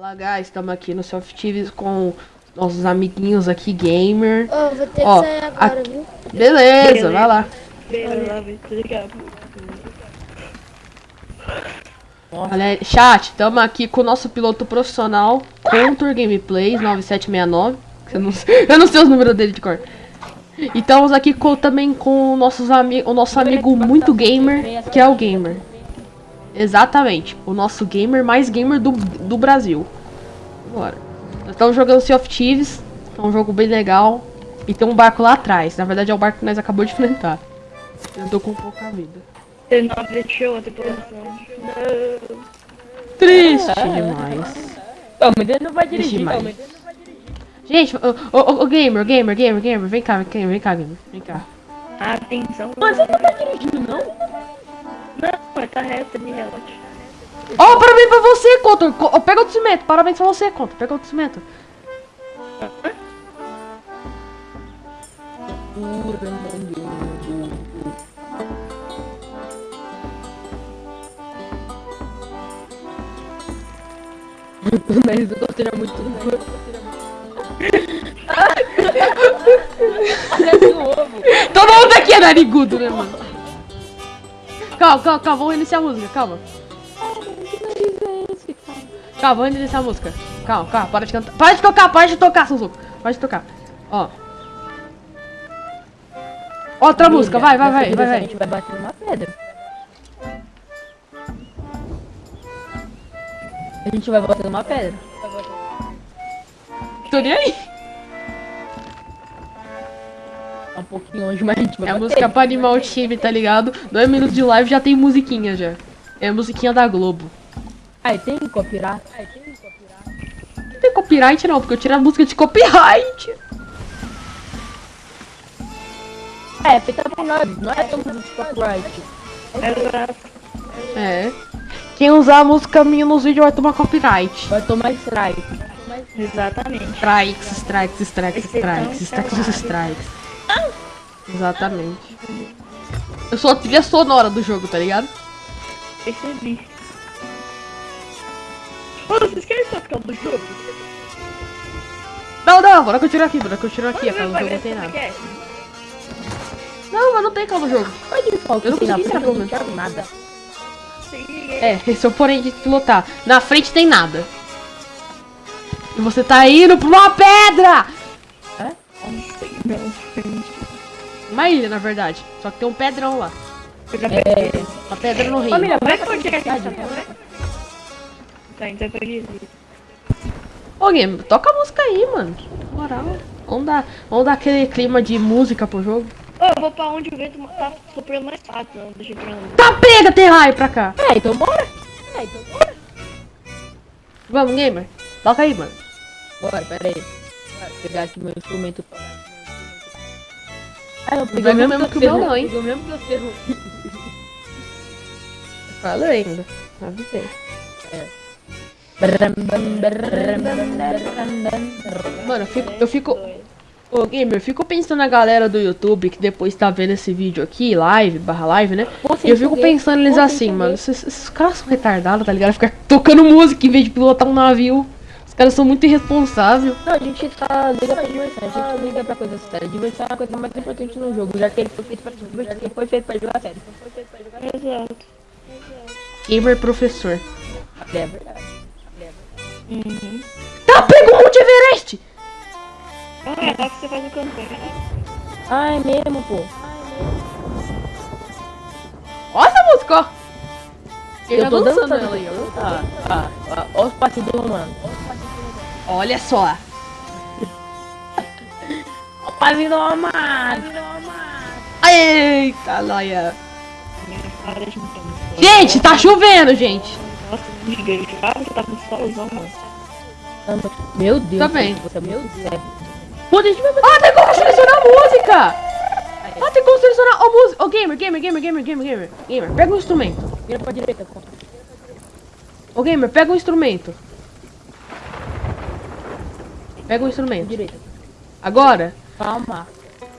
Fala guys, estamos aqui no Soft TVs com nossos amiguinhos aqui, gamer. Ô, vou ter Ó, que sair agora, aqui- viu? Beleza, vai lá. Galera, chat, estamos aqui com o nosso piloto profissional, Contour Gameplays 9769. que Eu não, sei- eu não sei os números dele de cor. E estamos aqui com- também com nossos ami o nosso amigo muito gamer, que é o Gamer. Exatamente, o nosso gamer mais gamer do, do Brasil. Bora. Nós estamos jogando Sea of Thieves, é um jogo bem legal. E tem um barco lá atrás, na verdade é o barco que nós acabamos de enfrentar. Eu tô com pouca vida. Ele não deixou a tripulação. Não. Triste demais. Ô, mas ele não vai dirigir, mas- Gente, ô, ô, ô, gamer, gamer, gamer, gamer, vem cá, vem cá, vem cá, gamer, vem cá. Atenção. Mas você não tá dirigindo, não? Não, mas tá reto ali, relaxa. Ó, parabéns pra você, Contor. Co- ó, Pega outro cimento, parabéns pra você, Contor. Pega outro cimento. O nariz do Costeiro é muito duro. Um. Todo mundo aqui é narigudo, né, mano? Calma, calma, calma, vamos iniciar a música, calma. Calma, vamos iniciar a música. Calma, calma, para de cantar. Para de tocar, para de tocar, Suzuko. Para de tocar. Ó. Outra música, vai, vai, vai, vai, direção A vai. gente vai bater numa pedra. A gente vai bater numa pedra. Tô nem aí. Um pouquinho longe, mas a gente vai É a música pra animar o time, tá ligado? Dois minutos de live já tem musiquinha já. É a musiquinha da Globo. Ai, tem copyright? Ai, tem copyright? Não tem copyright não, porque eu tiro a música de copyright. É, feita por nós, não é tão de copyright. É. Quem usar a música minha nos vídeos vai tomar copyright. Vai tomar strike. Exatamente. Strikes, strikes, strikes, strikes, strikes, strikes. Exatamente. Eu sou a trilha sonora do jogo, tá ligado? Percebi. Ô, vocês querem só ficar do jogo? Não, não, bora que eu tiro aqui, bora que eu tiro aqui, a do jogo não tem é nada. é? Não, mas não tem cala do jogo. Eu não consegui saber, não quero nada. É, esse é o porém de pilotar. Na frente tem nada. E você tá indo pra uma pedra! Uma ilha, na verdade. Só que tem um pedrão lá. É, Uma pedra no rio. família, Vai por que a gente tá? Tá, então pra dizer. Ô, Game, toca a música aí, mano. Moral. Vamos dar, vamos dar aquele clima de música pro jogo. Ô, eu vou pra onde o vento tá soprando mais fácil, não. Deixa eu ir pra onde. Tá, pega, tem raio pra cá. É, então bora. É, então bora. Vamos, Gamer. Toca aí, mano. Bora, pera aí. Bora pegar aqui meu instrumento. Ah, eu ver mesmo mesmo que o meu eu não, hein? O mesmo que eu ferro. Fala ainda. Avisei. Mano, eu fico. Eu fico. Ô, Gamer, eu fico pensando na galera do YouTube que depois tá vendo esse vídeo aqui, live, barra live, né? E eu fico pensando neles assim, mano, esses, esses caras são retardados, tá ligado? Ficar tocando música em vez de pilotar um navio. Caras são muito irresponsáveis. Não, a gente tá liga pra diversão, a gente liga pra coisa séria. Diversão é a coisa mais importante no jogo, já que ele foi feito pra divertir, ele foi feito pra jogar sério. Exato. Gamer professor. É verdade. Uhum. Tá, pega o Monte Everest! Ah, é lá que você faz o campanha. Ah, é mesmo, pô. Olha essa música, ó. Eu tá tô dançando dançando ela aí, ó. Ah, ah, ah, ó os passos do romano. Olha só. Ó o passinho do romano. Eita, então. Gente, tá chovendo, gente. Nossa, você tá com solzão, mano. Meu Deus. Tá bem. Você, meu Deus. Pô, deixa eu ver. Ah, tem como selecionar a música! Ah, tem como selecionar a música. Ô, gamer, gamer, gamer, gamer, gamer, gamer. Gamer, pega um instrumento. Vira pra direita. pô. Ô, gamer, pega um instrumento. Pega um instrumento. Direita. Agora, Calma.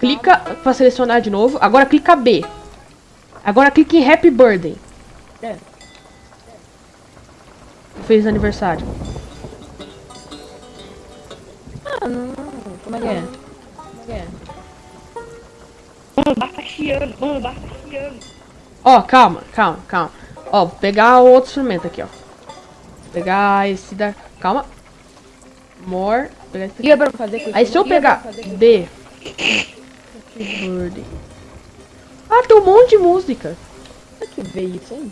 clica pra selecionar de novo. Agora clica B. Agora clica em Happy Birthday. É. Feliz aniversário. Mano, como é que é? Como é que é? Mano, o barco chiando. Mano, o barco chiando. Ó, calma, calma, calma. Ó, vou pegar o outro instrumento aqui, ó. Vou pegar esse da... Calma. More. Pegar esse que é pra fazer com? Aí se eu O que é pegar isso? B. Keyboard. Ah, tem um monte de música. Será que veio isso aí?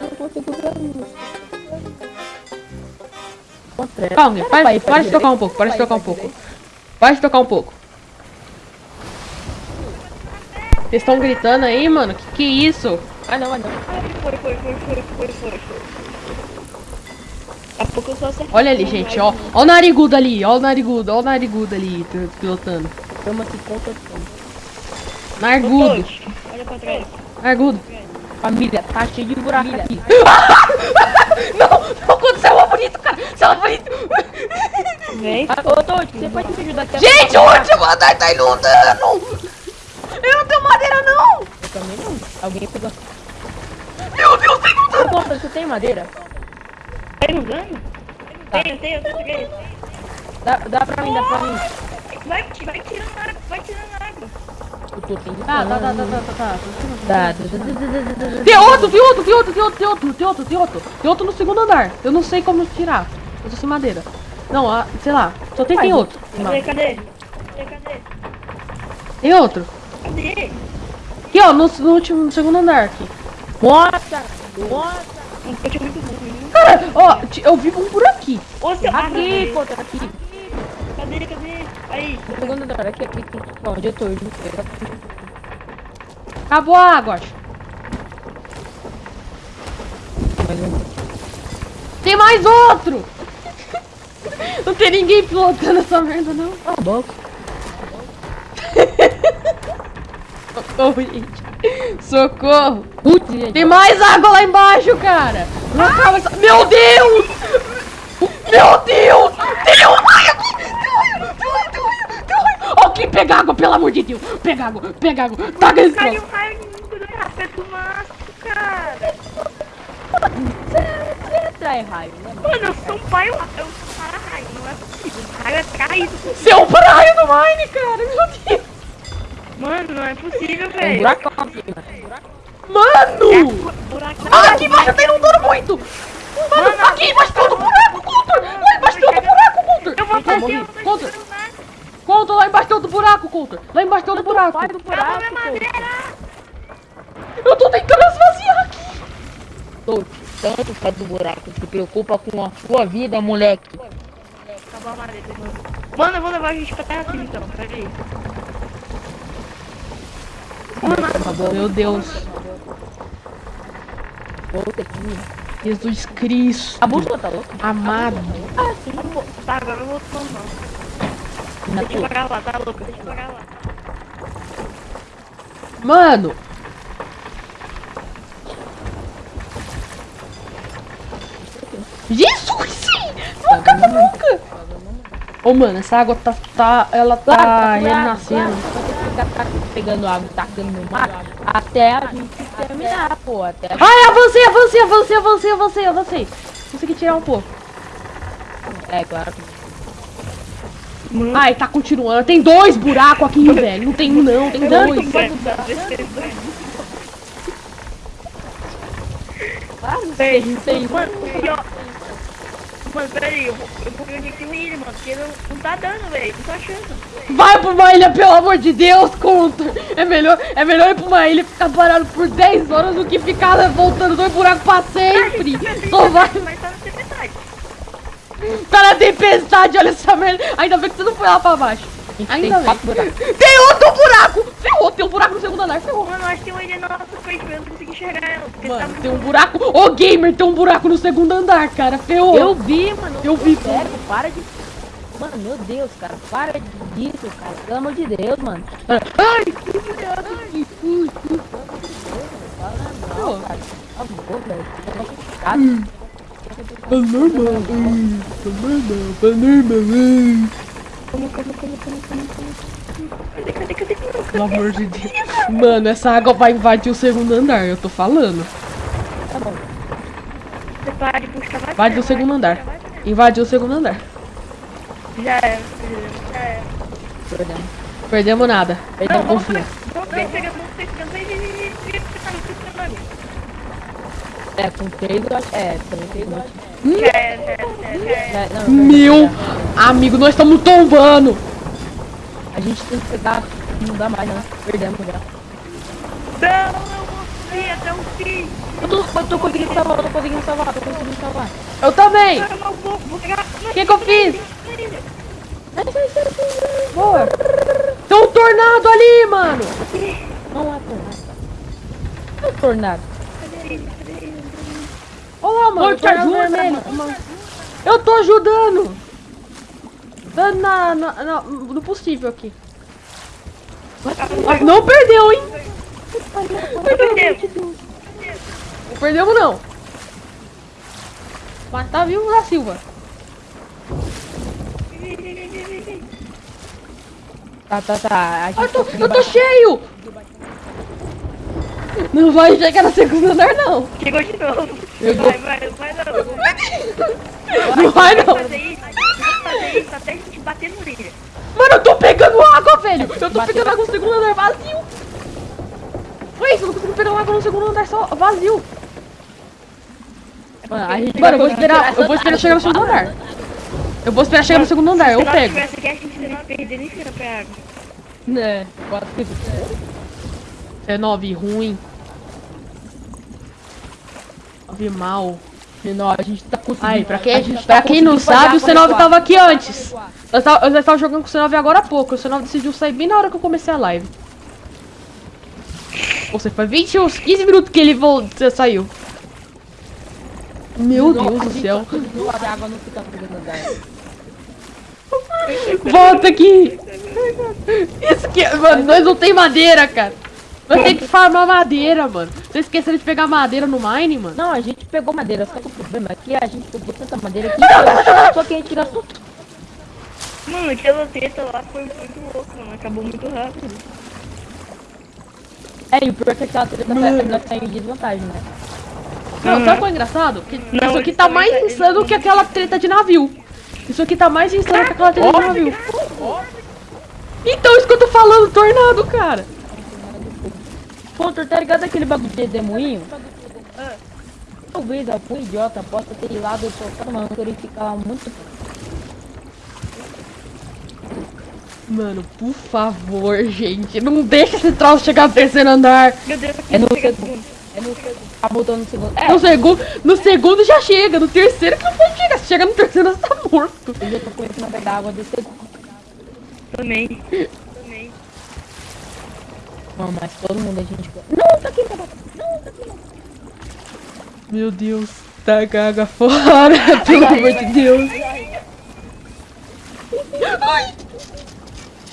Eu não consigo ver isso. Contra- Calma, para, para de tocar um pouco, para de tocar um pouco. Para de tocar um pouco. Vocês estão gritando aí, mano? Que que é isso? Ah não, ah não. Foi, foi, foi, foi, foi, foi, a pouco eu só acertei. Olha ali, gente, ó. Ó o narigudo ali, ó o narigudo, ó o narigudo ali, pilotando. Chama-se contação. Narigudo, Todos, Olha pra trás. narigudo. Família, tá cheio de buraco aqui. Não, não aconteceu uma bonito, cara. Céu bonito. Vem. Ô, Todd, você pode me ajudar aqui? Gente, o último andar tá inundando. Eu não tenho madeira, não. Eu também não. Alguém pegou. Meu Deus, tá inundando. Ô, Conta, você tem madeira? Tenho, tenho, tenho. Dá, dá pra mim, dá pra mim. Vai, vai tirando água, vai tirando água. Eu tô tentando. Tá, tá, tá, tá, tá, tá, tá. Tá, tá, tá, tá. Tem outro, tem outro, tem outro, tem outro, tem outro, tem outro, tem outro. Tem outro no segundo andar. Eu não sei como tirar. Eu tô sem madeira. Não, ah, sei lá. Só tem, tem outro. Cadê, cadê? Cadê, cadê? Tem outro. Cadê? Aqui, ó, no, no último, no segundo andar aqui. Nossa! Nossa! Um coach muito burro. Cara, ó, eu vi um por aqui. Ô, seu Aqui, ah, conta, aqui. Cadê, cadê? Aí. No segundo andar, aqui, aqui, aqui. Ó, Onde eu tô? Eu. Acabou a água, acho. Mais um. Tem mais outro! Não tem ninguém pilotando essa merda, não. Cala a boca. Socorro, gente. Socorro. Putz. Tem mais água lá embaixo, cara. Não acaba essa... Meu Deus! Meu Deus! Ó, quem pega água, pelo amor de Deus! Pega água! Pega água! Taca esse Caiu raio maço, cara. Você atrai raio, né? mano? Eu sou um pai, eu eu sou um para-raio, não é possível. O raio é caído. Seu para-raio do Mine, cara! Meu Deus! Mano, não é possível, É um velho. aqui, mano. Mano! Buraco. Ah, aqui embaixo tá inundando muito! Mano, aqui embaixo tem outro buraco, Coulter! Lá embaixo tem outro buraco, Coulter! Eu vou fazer, Coulter. Coulter, lá embaixo tem outro buraco, Coulter! Lá embaixo tem outro buraco! Do buraco. Eu tô tentando esvaziar aqui! Tô tanto faz do buraco. Se preocupa com a sua vida, moleque. Acabou a madeira. Mano, eu vou levar a gente pra terra firme, então. Peraí. Meu Deus! Volta aqui. Jesus Cristo! A bússola tá louca? Amado! Ah, sim. Tá, agora eu vou. Na Deixa eu pagar lá, tá louca? Deixa eu pagar lá. Mano! Jesus! Sim! Nunca, nunca! Ô, mano, essa água tá. tá ela tá renascendo. Ficar pegando água e tacando no mar até a gente terminar, pô. Até a Ai, avancei, avancei, avancei, avancei, avancei, avancei. Consegui tirar um pouco. É, claro. que- Ai, tá continuando. Tem dois buracos aqui, velho. Não tem um, não, tem dois. Tem, tem. Mano, e ó. Mano, peraí, eu vou, eu vou tem ilha, mano, porque não, não tá dando, velho, não tô achando. Vai pra uma ilha, pelo amor de Deus, Counter. É melhor, é melhor ir pra uma ilha e ficar parado por 10 horas do que ficar voltando dois buracos pra sempre. Só vai. Mas tá na tempestade. Tá na tempestade, olha essa merda. Ainda bem que você não foi lá pra baixo. Ainda tem bem. Tem outro buraco. Ferrou, tem um buraco no segundo andar, ferrou. Mano, acho que tem uma ilha na nossa frente, eu não consegui enxergar ela. Porque tá Mano, muito tem um buraco. Ô, gamer, tem um buraco no segundo andar, cara. Ferrou. Eu vi, mano. Eu vi. Sério, para de. Mano, meu Deus, cara. Para disso, cara. Pelo amor de Deus, mano. Ai, que. Não, cara. Por favor, velho. Ai, tá normal, normal, ai. Cadê, cadê, cadê? cadê? Pelo amor de Deus. Mano, essa água vai invadir o segundo andar, eu tô falando. Tá bom. De puxar mais. Vai do segundo andar. Invadiu o segundo andar. Já é. Já é. Perdemos. Perdemos nada. Perdemos vamos confia. Vamos vem pegando, vamos pegando. Vem, vem, vem, vem. Vem, você tá. É, com três eu acho. É, com três eu acho. Meu amigo, nós estamos tombando. A gente tem que pegar. Não dá mais, né? Perdemos já. Não, eu subir até o fim. Eu tô, eu tô conseguindo salvar, eu tô conseguindo salvar, eu tô conseguindo salvar. Eu também. Eu. O que, que eu fiz? Boa! Tem um tornado ali, mano. Não há tornado. É tornado. Olha lá, mano. Oi, o tornado ajuda, vermelho. mano. Eu tô ajudando. Dando na, na- na- no possível aqui. Ah, não perdeu, hein? Perdeu. Não perdemos, não. Mas tá vivo da Silva. Tá, tá, tá. A gente Eu tô, eu tô cheio. Não vai chegar no segundo andar, não. Chegou de novo. Vai, vai, vai não. Não vai, não. Fazer isso, vamos fazer isso até a gente bater no líder. Mano, eu tô pegando água, velho. Eu tô pegando água no segundo andar vazio. Isso, eu não consigo pegar água no segundo andar só vazio. Mano, a gente Mano, eu vou esperar, eu vou esperar chegar no segundo andar. Eu vou esperar chegar no segundo andar, eu Se pego. tivesse aqui, a gente não ia perder nem cheiro pra água. Né, quatro que 19 ruim. 9 mal. Não, a gente tá conseguindo. Ai, pra a quem, gente pra tá quem não sabe, o água C9 recuar. tava aqui antes. Eu tava, tava jogando com o C9 agora há pouco. O C9 decidiu sair bem na hora que eu comecei a live. Ou seja, foi 20, uns 15 minutos que ele voltou, saiu. Meu Deus a do céu. tá. Volta aqui. Isso que. Mano, nós não tem madeira, cara. Nós tem que farmar madeira, mano. Vocês esqueceram de pegar madeira no mine, mano? Não, a gente pegou madeira, só que o problema é que a gente pegou tanta madeira que só que a gente gastou tudo. Mano, aquela treta lá foi muito louco, mano. Acabou muito rápido. É, e o pior é que aquela treta nós nós saímos de desvantagem, né? Não, Uhum. sabe qual é engraçado? Que Não, isso aqui tá mais tá- insano que aquela treta de navio. Isso aqui tá mais insano que aquela treta de navio. Então, isso que eu tô falando, tornado, cara. Contra, tá ligado aquele bagulho de demoinho? Talvez algum idiota possa ter ido lá e soltado uma âncora e ficar lá muito. Mano, por favor, gente. Não deixa esse troço chegar no terceiro andar. Meu Deus, É no segundo. É no segundo. Voltando no segundo. É, No segundo, no segundo já chega. No terceiro que não pode chegar. Se chega no terceiro, você tá morto. eu já tô começando a pegar água do segundo. Também. Não, mas todo mundo a gente. Não, tá aqui, tá. Não, tá aqui. Meu Deus. Tá caga fora. Pelo amor de Deus. Ai.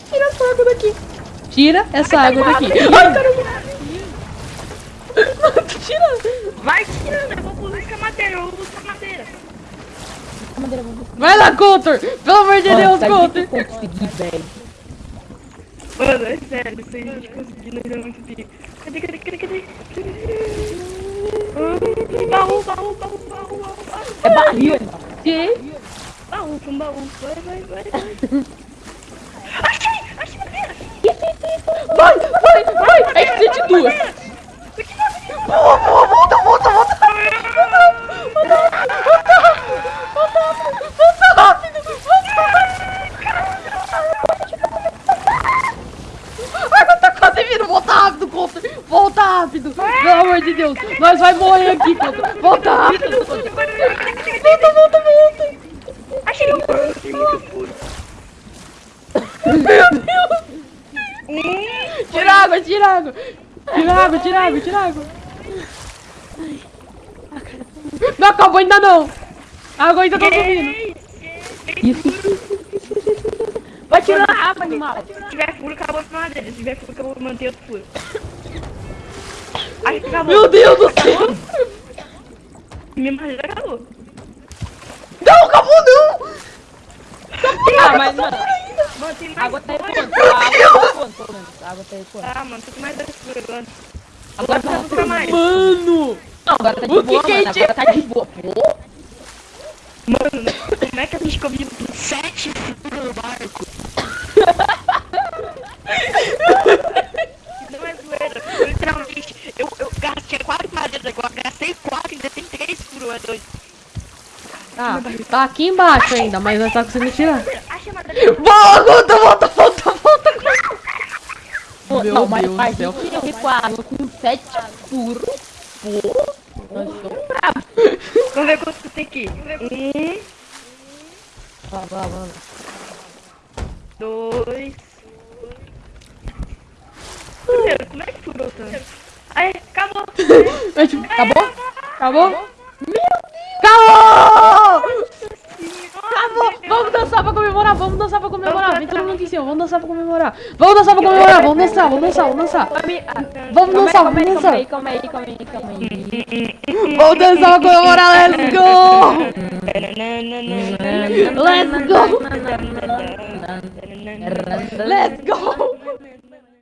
Tira essa água daqui. Tira essa água daqui. Ai, caramba. Tira. Vai tirando, eu vou buscar madeira, eu vou buscar madeira. Vai lá, Coulter. Pelo amor de Deus, Coulter. Conseguir. Mano, é sério, se a gente conseguir, nós vamos subir. Cadê, cadê, cadê, cadê? Hum, Baú, baú, baú, baú, baú, baú. É barril, irmão. Que? Baú, com baú. Vai, vai, vai. Achei, achei madeira. Vai, vai, vai. É que de duas. Boa, boa, volta, volta, volta. Volta, volta, volta, volta. Volta. A água tá quase vindo. Volta rápido, Coulter. Volta rápido. Pelo amor de Deus. Nós vai morrer aqui, Coulter. Volta rápido. Volta, volta, volta. Achei. Achei muito furo. Meu Deus. Tira água, tira água. Tira água, tira água, tira água. Não acabou ainda não. A água ainda tá subindo. Isso, isso, isso, isso, isso, isso. Água, animal. Se tiver furo, acabou a madeira. Se tiver furo, acabou manter outro furo. Acho que acabou. Meu Deus do céu. Minha madeira acabou. Não, acabou não. Ah, mas, mano, Mano, tem mais água tá furo. ecoando. A água tá água tá. Ah, mano, com mais dois furos agora. Agora tá não fica mais. Mano. Não, agora tá de O que boa, que mano. isso? Agora tá de boa. Pô, Mano, como é que a gente convive com sete furos no barco? Não é zoeira. Eu, literalmente, eu, eu gastei quatro madeiras agora, gastei quatro e ainda tem três furos, é dois. Tá, tá aqui embaixo ainda, mas nós tá conseguindo tirar. Acha a madeira. Volta, volta, volta, volta. Meu não, mas Deus do faz céu. isso aqui com sete furos. Pô, nós somos bravos. Vamos ver quanto tem aqui. Um, Vá, vá, vá. dois. Primeiro, como é que furou tanto? Aí, acabou. Acabou? Acabou? Acabou! Acabou! Vamos dançar pra comemorar, vamos dançar pra comemorar. Vem todo mundo aqui em cima, vamos dançar pra comemorar. Vamos dançar pra comemorar, vamos dançar, vamos dançar, vamos dançar. Vamos dançar, aí, vamos dançar. aí, calma aí, calma aí, calma aí. Vamos dançar pra comemorar, let's go! Let's go! Let's go!